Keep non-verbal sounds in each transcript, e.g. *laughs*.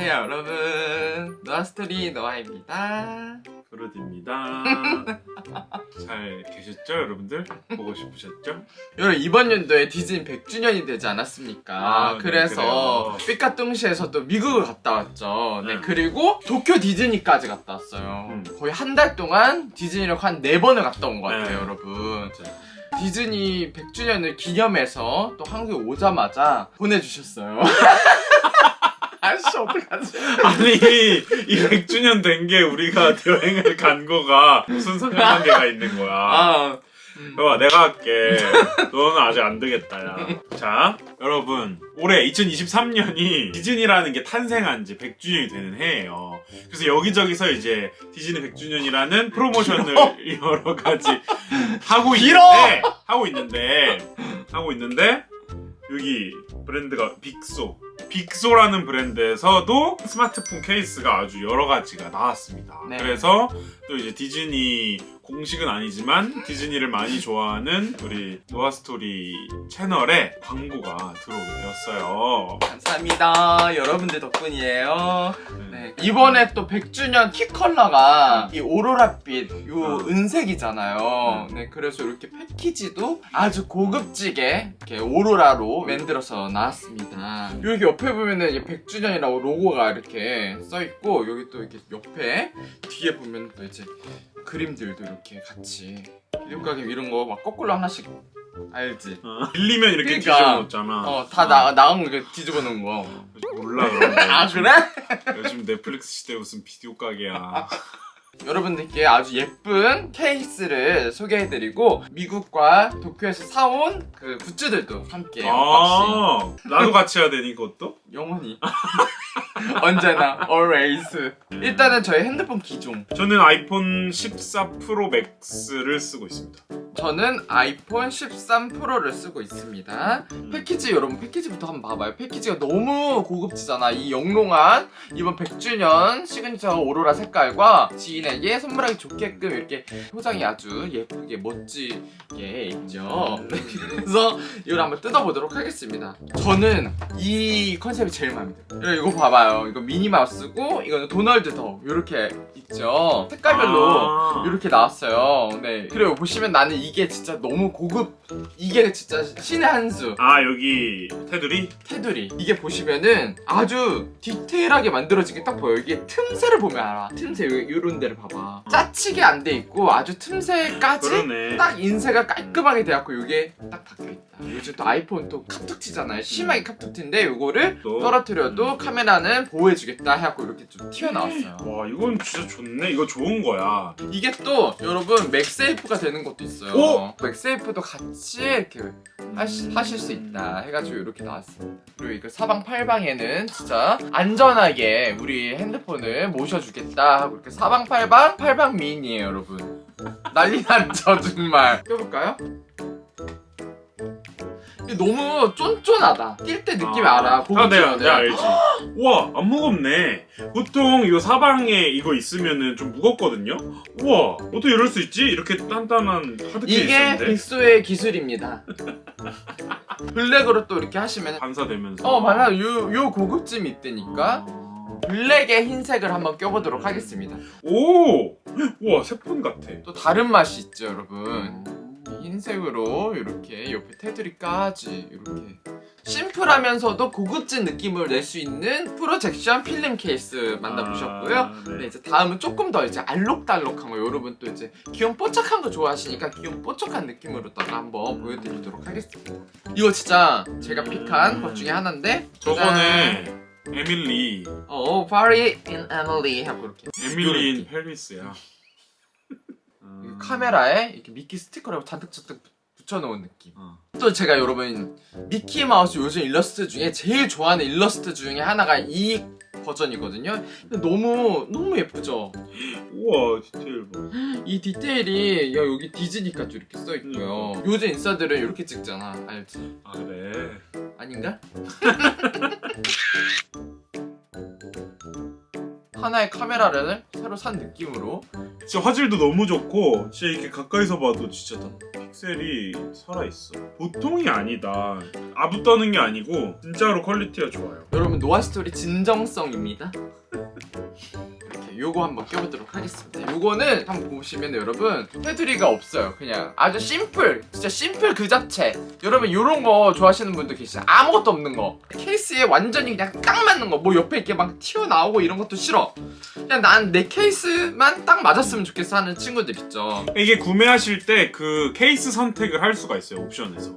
안녕하세요 여러분 노아스토리 노아입니다 그루디입니다. *laughs* 잘 계셨죠, 여러분들? 보고 싶으셨죠? 여러분 이번 연도에 디즈니 100주년이 되지 않았습니까 아, 네, 그래서 삐까뚱시에서 또 미국을 갔다 왔죠 네 네. 그리고 도쿄 디즈니까지 갔다 왔어요 음. 거의 한 달 동안 디즈니를 한 네번을 갔다 온 것 같아요 네. 여러분 진짜. 디즈니 100주년을 기념해서 또 한국에 오자마자 보내주셨어요 *laughs* 아씨 어떡하지 아니, 이 100주년 된 게 우리가 여행을 간 거가 무슨 상관관계가 있는 거야. 아 여봐, 내가 할게. 너는 아직 안 되겠다, 야. 자, 여러분. 올해 2023년이 디즈니라는 게 탄생한 지 100주년이 되는 해예요. 그래서 여기저기서 이제 디즈니 100주년이라는 프로모션을 *laughs* 여러 가지 하고 길어! 있는데, 하고 있는데, 하고 있는데, 여기 브랜드가 빅소. 빅소라는 브랜드에서도 스마트폰 케이스가 아주 여러 가지가 나왔습니다. 네. 그래서 또 이제 디즈니 공식은 아니지만 디즈니를 많이 좋아하는 우리 노아스토리 채널에 광고가 들어오게 되었어요. 감사합니다. 여러분들 덕분이에요. 네, 이번에 또 100주년 key color가 이 오로라빛 요 어. 은색이잖아요. 네, 그래서 이렇게 패키지도 아주 고급지게 이렇게 오로라로 만들어서 나왔습니다. 여기 옆에 보면은 이제 100주년이라고 로고가 이렇게 써 있고 여기 또 이렇게 옆에 뒤에 보면 또 이제 그림들도 이렇게 같이 기념가게 이런 거 막 거꾸로 하나씩 알지? 어, 밀리면 이렇게 그러니까. 뒤집어 놓잖아. 어, 다 나, 나간 거 이렇게 뒤집어 놓은 거. 몰라 그런 거. 아, 요즘- 그래? 요즘 넷플릭스 시대 무슨 비디오 가게야. *laughs* 여러분들께 아주 예쁜 케이스를 소개해드리고 미국과 도쿄에서 사온 그 굿즈들도 함께 아, 나도 같이 해야 되니 그것도? 영원히. *laughs* 언제나 always. 일단은 저희 핸드폰 기종. 저는 아이폰 14 프로 맥스를 쓰고 있습니다. 저는 아이폰 13 프로를 쓰고 있습니다. 패키지 여러분 패키지부터 한번 봐봐요. 패키지가 너무 고급지잖아. 이 영롱한 이번 100주년 시그니처 오로라 색깔과 지인에게 선물하기 좋게끔 이렇게 포장이 아주 예쁘게 멋지게 있죠 네, 그래서 이걸 한번 뜯어보도록 하겠습니다 저는 이 컨셉이 제일 마음에 들어요 이거 봐봐요 이거 미니마우스고 이거는 도널드 덕 이렇게 있죠 색깔별로 아. 이렇게 나왔어요. 네. 그리고 보시면 나는 이게 진짜 너무 고급. 이게 진짜 신의 한 수. 아 여기 테두리? 테두리. 이게 보시면은 아주 디테일하게 만들어지게 딱 보여. 이게 틈새를 보면 알아. 틈새 요- 요런 데를 봐봐. 짜치게 안 돼 있고 아주 틈새까지 그러네. 딱 인쇄가 깔끔하게 돼갖고 이게 딱 박혀있다. 요즘 또 아이폰 또 카툭튀잖아요. 심하게 카툭튀인데 요거를 또. 떨어뜨려도 카메라는 보호해주겠다 해갖고 이렇게 좀 튀어나왔어요. 와 이건 진짜 좋네. 이거 좋은 거야. 이게 또 여러분 맥세이프가 되는 것도 있어요. 오! 맥세이프도 같이 이렇게 하시, 하실 수 있다 해가지고 이렇게 나왔습니다. 그리고 이거 사방팔방에는 진짜 안전하게 우리 핸드폰을 모셔주겠다 하고 이렇게 사방팔방 팔방 미인이에요 여러분. 난리 났죠 정말. 껴볼까요? 너무 쫀쫀하다. 낄때 느낌이 알아. 아 내가 고급지거든. 내가 알지. 우와 안 무겁네. 보통 이 사방에 이거 있으면은 좀 무겁거든요. 우와 어떻게 이럴 수 있지? 이렇게 단단한 하드 이게 빅소의 기술입니다. 블랙으로 또 이렇게 하시면 반사되면서. 어 맞아 요, 요 고급짐이 있다니까 아. 블랙에 흰색을 한번 껴보도록 하겠습니다 오! 우와 새폰 같아. 또 다른 맛이 있죠 여러분 흰색으로 이렇게 옆에 테두리까지 이렇게 심플하면서도 고급진 느낌을 낼 수 있는 프로젝션 필름 케이스 만나보셨고요 아, 네. 네, 이제 다음은 조금 더 이제 알록달록한 거 여러분 또 이제 귀염 뽀짝한 거 좋아하시니까 귀염 뽀짝한 느낌으로다가 한번 보여드리도록 하겠습니다 이거 진짜 제가 pick한 것 중에 하나인데 저번에 에밀리 어, Paris in Emily 하고 이렇게 에밀리 in. Paris야. 이 카메라에 이렇게 미키 스티커를 잔뜩 잔뜩 붙여놓은 느낌. 어. 또 제가 여러분 미키 마우스 요즘 일러스트 중에 제일 좋아하는 일러스트 중에 하나가 이 버전이거든요. 근데 너무 너무 예쁘죠. 우와 디테일 봐. 이 디테일이 야 여기 디즈니까지 이렇게 써 있고요. 요즘 인싸들은 이렇게 찍잖아. 알지? 아 그래. 아닌가? *laughs* 하나의 카메라를 새로 산 느낌으로 진짜 화질도 너무 좋고 진짜 이렇게 가까이서 봐도 진짜 다 픽셀이 살아있어. 보통이 아니다. 아부 떠는 게 아니고 진짜로 quality가 좋아요. 여러분 노아 스토리 진정성입니다. 요거 한번 껴보도록 하겠습니다. 요거는 한번 보시면 여러분 테두리가 없어요. 그냥 아주 simple, 진짜 simple 그 자체. 여러분 요런 거 좋아하시는 분들 계시죠? 아무것도 없는 거. 케이스에 완전히 그냥 딱 맞는 거. 뭐 옆에 이렇게 막 튀어나오고 이런 것도 싫어. 그냥 난 내 케이스만 딱 맞았으면 좋겠어 하는 친구들 있죠. 이게 구매하실 때 그 케이스 선택을 할 수가 있어요 옵션에서.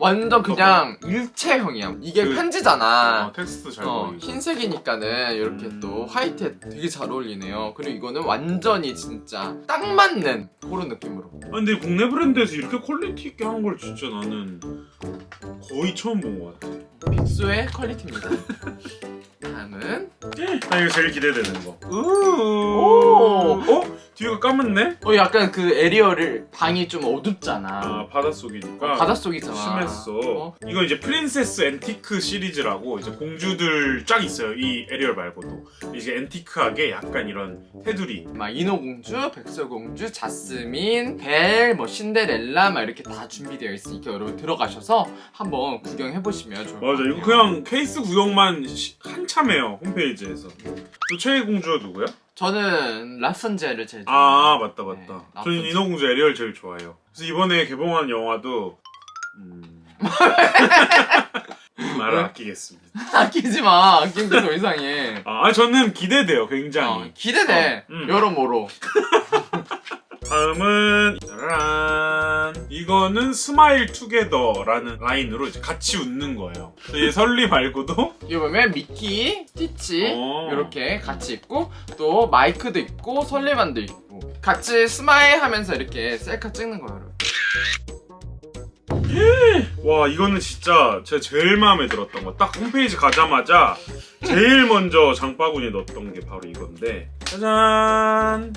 완전 그냥 일체형이야. 이게 그- 편지잖아. 어, 텍스트 잘 어. 흰색이니까는 이렇게 음. 또 화이트에 되게 잘 어울리네요. 그리고 이거는 완전히 진짜 딱 맞는 그런 느낌으로. 아, 근데 국내 브랜드에서 이렇게 quality 있게 하는 걸 진짜 나는 거의 처음 본 것 같아. 빅소의 quality입니다. *laughs* 다음은 아 이거 제일 기대되는 거. 오! 어? 뒤가 까맣네? 어 약간 그 에리얼 방이 좀 어둡잖아. 아 바닷속이니까. 바닷속이잖아. 심했어. 어? 이거 이제 princess antique 시리즈라고 이제 공주들 쫙 있어요. 이 에리얼 말고도 이제 앤티크하게 약간 이런 테두리. 막 인어공주, 백설공주, 자스민, 벨, 뭐 신데렐라 막 이렇게 다 준비되어 있으니까 여러분 들어가셔서 한번 구경해 보시면 좋을 것 맞아. 같아요. 이거 그냥 케이스 구경만 시- 한참 해요 홈페이지에서. 또 최애 공주가 누구야? 저는 라푼젤을 제일 아 맞다 맞다. 네, 저는. 인어공주 에리얼 제일 좋아해요. 그래서 이번에 개봉한 영화도 음... *laughs* 말을 왜? 아끼겠습니다. *laughs* 아끼지 마. 아끼는 게 더 이상해. 아 저는 기대돼요 어, 굉장히. 기대돼. 어, 음. 여러모로. *laughs* 다음은 짜란 이거는 Smile Together라는 라인으로 이제 같이 웃는 거예요. 이 설리 말고도 *laughs* 이거 보면 미키, 스티치 어. 이렇게 같이 있고 또 마이크도 있고 설리반도 있고 같이 smile 하면서 이렇게 셀카 찍는 거예요. 여러분. 와 이거는 진짜 제가 제일 마음에 들었던 거 딱 홈페이지 가자마자 제일 먼저 장바구니에 넣었던 게 바로 이건데 짜잔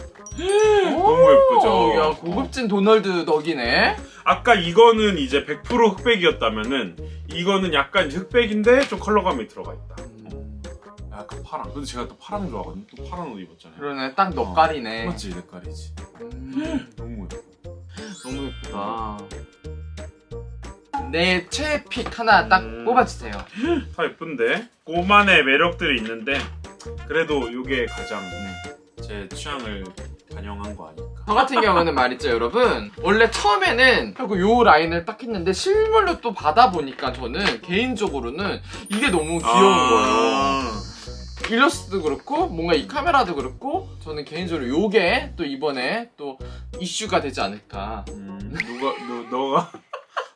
너무 예쁘죠? 오, 야 고급진 도널드 덕이네. 아까 이거는 이제 100% 흑백이었다면은 이거는 약간 흑백인데 좀 컬러감이 들어가 있다. 약간 파랑 근데 제가 또 파랑 좋아하거든요. 또 파란 옷 입었잖아요. 그러네. 딱 넉깔이네. 맞지. 내 깔이지. 음, 너무 *gasps* 예뻐 너무 예쁘다. 내 최애 픽 하나 딱 음. 뽑아주세요. *gasps* 다 예쁜데? 꼬만의 매력들이 있는데 그래도 이게 가장 제 취향을 반영한 거 아닐까? 저 같은 경우는 말이죠 여러분. 원래 처음에는 결국 요 라인을 딱 했는데 실물로 또 받아보니까 저는 개인적으로는 이게 너무 귀여운 거예요. 아. 일러스트도 그렇고 뭔가 이 카메라도 그렇고 저는 개인적으로 요게 또 이번에 또 이슈가 되지 않을까. 음, 누가 너, 너가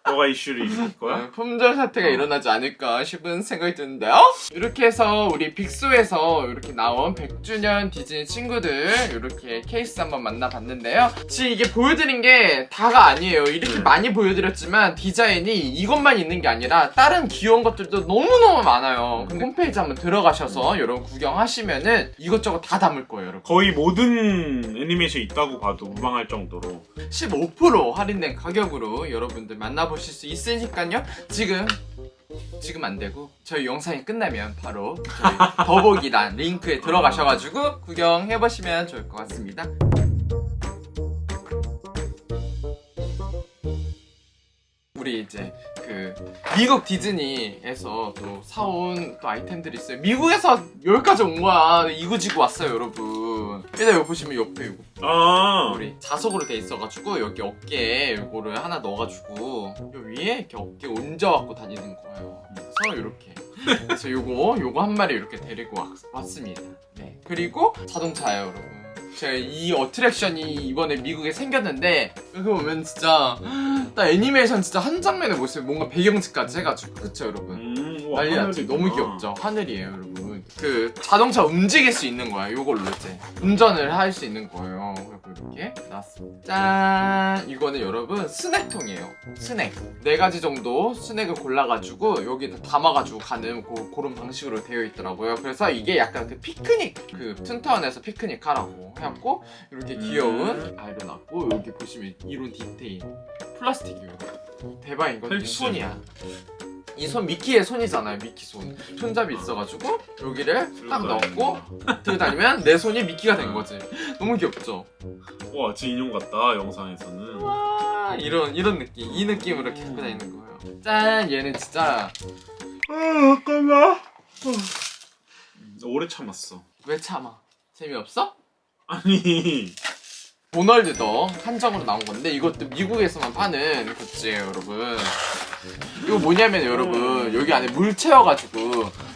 너가 이슈를 일으킬 거야? 어, 품절 사태가 어. 일어나지 않을까 싶은 생각이 드는데요. 이렇게 해서 우리 빅소에서 이렇게 나온 100주년 디즈니 친구들 이렇게 케이스 한번 만나봤는데요. 지금 이게 보여드린 게 다가 아니에요. 이렇게 음. 많이 보여드렸지만 디자인이 이것만 있는 게 아니라 다른 귀여운 것들도 너무너무 많아요. 근데 홈페이지 한번 들어가셔서 여러분 구경하시면은 이것저것 다 담을 거예요 여러분. 거의 모든 애니메이션 있다고 봐도 무방할 정도로. 15% 할인된 가격으로 여러분들 만나보 실 수 있으니까요. 지금 지금 안 되고 저희 영상이 끝나면 바로 저희 *laughs* 더보기란 링크에 들어가셔가지고 구경해 보시면 좋을 것 같습니다. 우리 이제 그 미국 디즈니에서 또 사온 또 아이템들이 있어요. 미국에서 여기까지 온 거야. 이구지구 왔어요, 여러분. 일단 여기 보시면 옆에 이거 아 우리 자석으로 돼 있어가지고 여기 어깨에 이거를 하나 넣어가지고 요 위에 이렇게 어깨 얹어갖고 다니는 거예요. 그래서 이렇게 그래서 요거 요거 한 마리 이렇게 데리고 왔, 왔습니다. 네 그리고 자동차예요, 여러분. 제가 이 어트랙션이 이번에 미국에 생겼는데 여기 보면 진짜 딱 애니메이션 진짜 한 장면의 모습 뭔가 배경지까지 해가지고. 그쵸 여러분? 음, 난리 났지. 하늘이구나. 너무 귀엽죠? 하늘이에요 여러분 그 자동차 움직일 수 있는 거야 요걸로 이제. 운전을 할 수 있는 거예요. 그리고 이렇게 나왔습니다. 짠! 이거는 여러분 스낵통이에요. 스낵. 네 가지 정도 스낵을 골라가지고 여기다 담아가지고 가는 고, 그런 방식으로 되어 있더라고요. 그래서 이게 약간 그 피크닉 그 툰타운에서 피크닉 하라고 해갖고 이렇게 귀여운 아이를 놨고 여기 보시면 이런 디테일 플라스틱이에요. 대박인 건. 손이야 이 손 미키의 손이잖아요 미키 손. 손잡이 있어가지고 여기를 딱 넣고 들고 다니면 내 손이 미키가 된 거지. 너무 귀엽죠? 와 진짜 인형 같다 영상에서는. 와 이런 이런 느낌. 이 느낌으로 이렇게 갖고 다니는 거예요. 짠 얘는 진짜. 아 잠깐만. 오래 참았어. 왜 참아? 재미없어? 아니. 도널드도 한정으로 나온 건데 이것도 미국에서만 파는 굿즈예요 여러분 이거 뭐냐면 여러분 여기 안에 물 채워가지고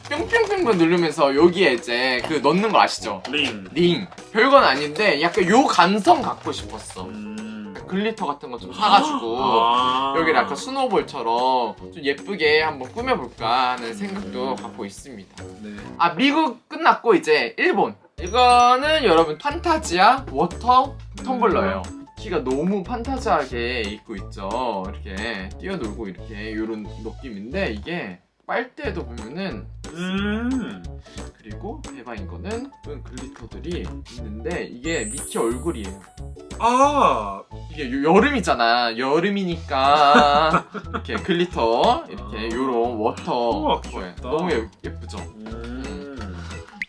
뿅뿅뿅뿅 누르면서 여기에 이제 그 넣는 거 아시죠? 링. 링. 별건 아닌데 약간 요 감성 갖고 싶었어. 음... glitter 같은 거 좀 사가지고 아. 여기를 약간 스노볼처럼 좀 예쁘게 한번 꾸며볼까 하는 생각도 갖고 있습니다. 네. 아 미국 끝났고 이제 일본. 이거는 여러분 판타지아 water 텀블러예요 미키가 너무 판타지하게 입고 있죠. 이렇게 뛰어놀고 이렇게 이런 느낌인데 이게 빨대도 보면은 음... 그리고 대박인 거는 이런 glitter들이 있는데 이게 미키 얼굴이에요. 아. 이게 요- 여름이잖아. 여름이니까 이렇게 glitter 이렇게 요런 water. 우와. 너무 예- 예쁘죠? 음...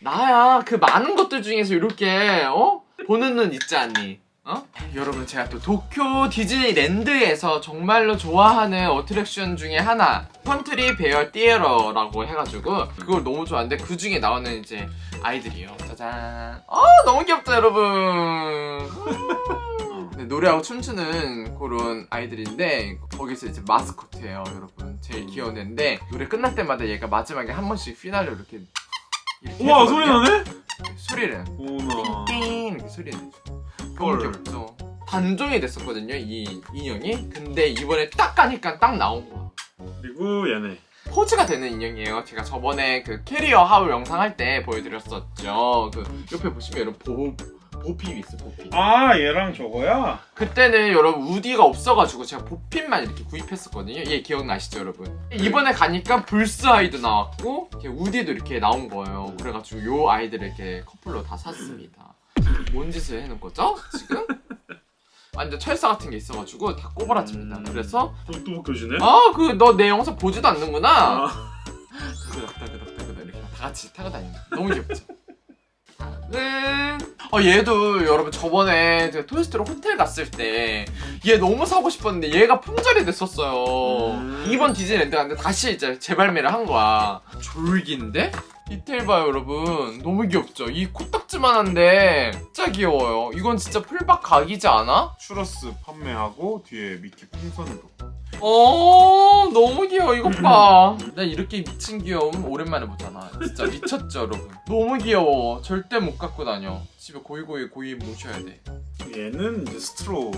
나야 그 많은 것들 중에서 이렇게 어? 보는 눈 있지 않니? 어? 여러분 제가 또 도쿄 디즈니랜드에서 정말로 좋아하는 어트랙션 중에 하나 Country Bear Theater라고 해가지고 그걸 너무 좋아하는데 그 중에 나오는 이제 아이들이에요. 짜잔. 어 너무 귀엽다 여러분. 네, 노래하고 춤추는 그런 아이들인데 거기서 이제 마스코트예요 여러분. 제일 귀여운 애인데 노래 끝날 때마다 얘가 마지막에 한 번씩 피날레 이렇게 이렇게 우와. 소리 나네? 소리를. 오나 띵! 이렇게 소리 내죠 너무 헐. 귀엽죠 단종이 됐었거든요 이 인형이 근데 이번에 딱 가니까 딱 나온 거야 그리고 얘네 포즈가 되는 인형이에요 제가 저번에 그 캐리어 하울 영상 할 때 보여드렸었죠 그 옆에 보시면 이런 보, 보핍이 있어 보핍 아 얘랑 저거야? 그때는 여러분 우디가 없어가지고 제가 보핀만 이렇게 구입했었거든요. 얘 기억나시죠 여러분? 이번에 가니까 불스 아이도 나왔고 이렇게 우디도 이렇게 나온 거예요. 그래가지고 요 아이들을 이렇게 커플로 다 샀습니다. 뭔 짓을 해놓은 거죠 지금? 완전 철사 같은 게 있어가지고 다 꼬부라집니다. 음. 그래서 또, 또 벗겨지네? 아 그 너 내 영상 보지도 않는구나. 아. 따그닥따그닥따그닥 이렇게 다 같이 타고 다니는 거 너무 귀엽죠? 다음은 어 얘도 여러분 저번에 토이스토리 호텔 갔을 때 얘 너무 사고 싶었는데 얘가 품절이 됐었어요 음. 이번 디즈니랜드 갔는데 다시 이제 재발매를 한 거야 졸귀인데? 디테일 봐요 여러분 너무 귀엽죠? 이 코딱지만 한데 진짜 귀여워요 이건 진짜 풀박 각이지 않아? 추러스 판매하고 뒤에 미키 풍선으로 어 너무 귀여워 이것 봐. *clears throat* 나 이렇게 미친 귀여움 오랜만에 보잖아. 진짜 미쳤죠 여러분. 너무 귀여워. 절대 못 갖고 다녀. 집에 고이고이 고이 모셔야 돼. 얘는 이제 스트로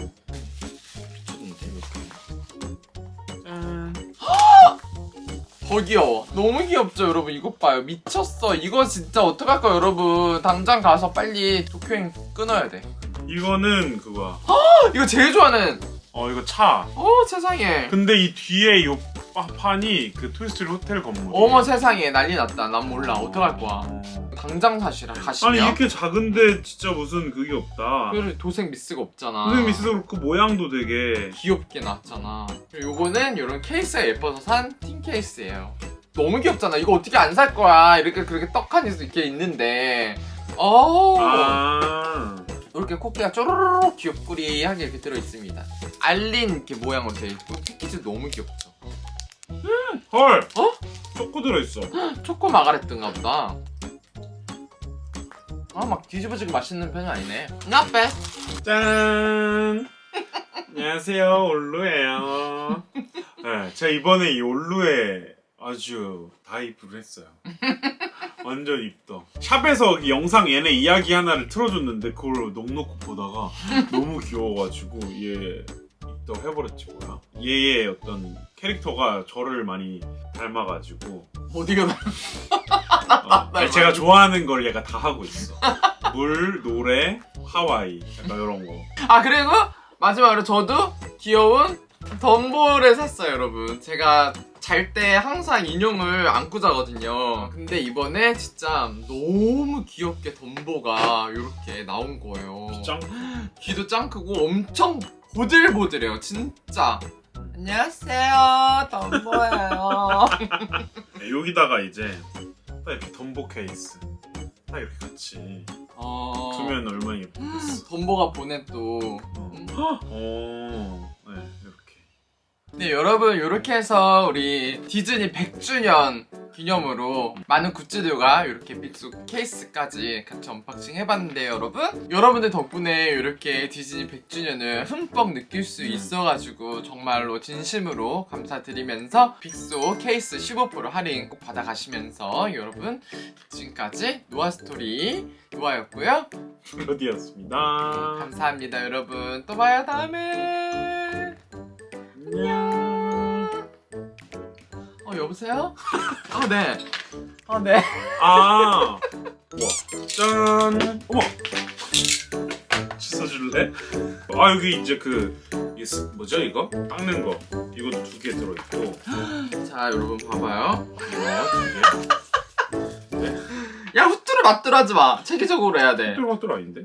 더 귀여워. 너무 귀엽죠 여러분. 이것 봐요. 미쳤어. 이거 진짜 어떡할까 여러분. 당장 가서 빨리 도쿄행 끊어야 돼. 이거는 그거야 이거 제일 좋아하는. 어 이거 차 어 세상에. 근데 이 뒤에 요 파- 판이 그 토이스토리 호텔 건물 어머 세상에 난리 났다. 난 몰라. 어떡할 거야. 당장 사시라 가시면. 아니 이렇게 작은데 진짜 무슨 그게 없다 그래 도색 미스가 없잖아. 선생님 미스도 그렇고 모양도 되게 귀엽게 나왔잖아. 요거는 이런 케이스가 예뻐서 산 틴 케이스예요. 너무 귀엽잖아. 이거 어떻게 안 살 거야? 이렇게 그렇게 떡하니 이렇게 있는데. 어. 아 이렇게 코끼가 쪼르르륵 귀엽구리하게 이렇게 들어 있습니다. 알린 이렇게 모양으로 되어 있고 패키지 너무 귀엽죠. 헐! 어? 초코 들어있어 *gasps* 초코 마가렛인가 보다. 아 막 뒤집어지게 맛있는 편이 아니네. Not bad. 짠! 안녕하세요, 올루예요. 네, 제가 이번에 이 올루에 아주 다이브를 했어요. 완전 입덕. 샵에서 이 영상 얘네 이야기 하나를 틀어줬는데 그걸 넉넉히 보다가 너무 귀여워가지고 얘 입덕 해버렸지 뭐야. 얘의 어떤 캐릭터가 저를 많이 닮아가지고 어디가 나? 어, 제가 좋아하는 걸 얘가 다 하고 있어. 물, 노래, 하와이 약간 이런 거. 아 그리고 마지막으로 저도 귀여운 덤볼을 샀어요 여러분 제가 잘 때 항상 인형을 안고 자거든요 근데 이번에 진짜 너무 귀엽게 덤보가 이렇게 나온 거예요 짱. 귀도 짱 크고 엄청 보들보들해요 진짜 안녕하세요 덤보예요. 네, *laughs* 여기다가 이제 딱 이렇게 덤보 케이스 딱 이렇게 같이 어... 두면 얼마나 예쁘겠어. 덤보가 보내 또. 어. 음. 어. 네 여러분 이렇게 해서 우리 디즈니 100주년 기념으로 많은 굿즈들과 이렇게 빅스 케이스까지 같이 언박싱 해봤는데 여러분. 여러분들 덕분에 이렇게 디즈니 100주년을 흠뻑 느낄 수 있어가지고 정말로 진심으로 감사드리면서 빅소 케이스 15% 할인 꼭 받아가시면서 여러분 지금까지 노아스토리 노아였고요. 블러디였습니다. 감사합니다 여러분. 또 봐요 다음에 안녕. 어 여보세요? *laughs* 아 네. 아 네. 아, 우와, *laughs* 짠. 어머, 씻어줄래? 아 여기 이제 그 이게 스- 뭐죠 이거? 닦는 거 이것도 두개 들어있고 *gasps* 자 여러분 봐봐요. 이거 두 개. 야 후뚜루 맞뚜루 하지 마. 체계적으로 해야 돼. 뚜루마뚜루 아닌데?